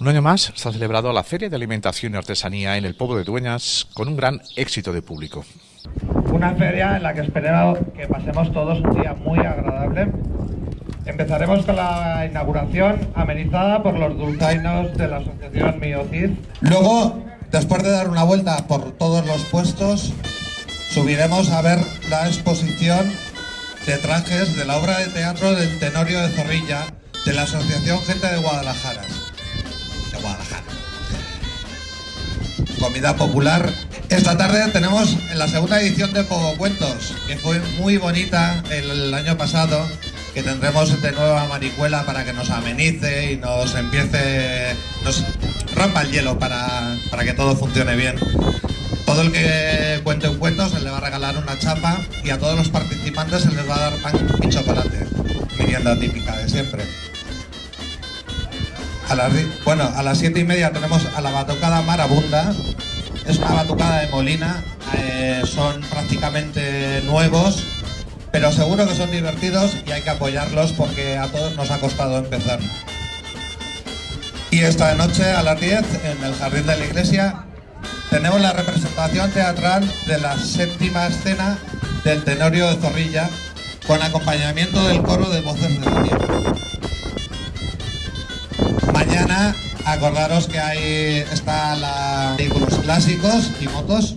Un año más se ha celebrado la Feria de Alimentación y Artesanía en el pueblo de Dueñas con un gran éxito de público. Una feria en la que esperemos que pasemos todos un día muy agradable. Empezaremos con la inauguración amenizada por los dulzainos de la asociación Miocid. Luego, después de dar una vuelta por todos los puestos, subiremos a ver la exposición de trajes de la obra de teatro del Tenorio de Zorrilla de la Asociación Gente de Guadalajara. Comida popular. Esta tarde tenemos en la segunda edición de Pogo Cuentos, que fue muy bonita el, año pasado, que tendremos de nuevo a Maricuela para que nos amenice y nos empiece, nos rompa el hielo para, para que todo funcione bien. Todo el que cuente un cuento se le va a regalar una chapa y a todos los participantes se les va a dar pan y chocolate, merienda típica de siempre. Bueno, a las siete y media tenemos a la batucada Marabunda. Es una batucada de Molina. Eh, son prácticamente nuevos, pero seguro que son divertidos y hay que apoyarlos porque a todos nos ha costado empezar. Y esta noche a las 10 en el jardín de la iglesia tenemos la representación teatral de la séptima escena del Tenorio de Zorrilla con acompañamiento del coro de voces de la. Acordaros que ahí está la vehículos clásicos y motos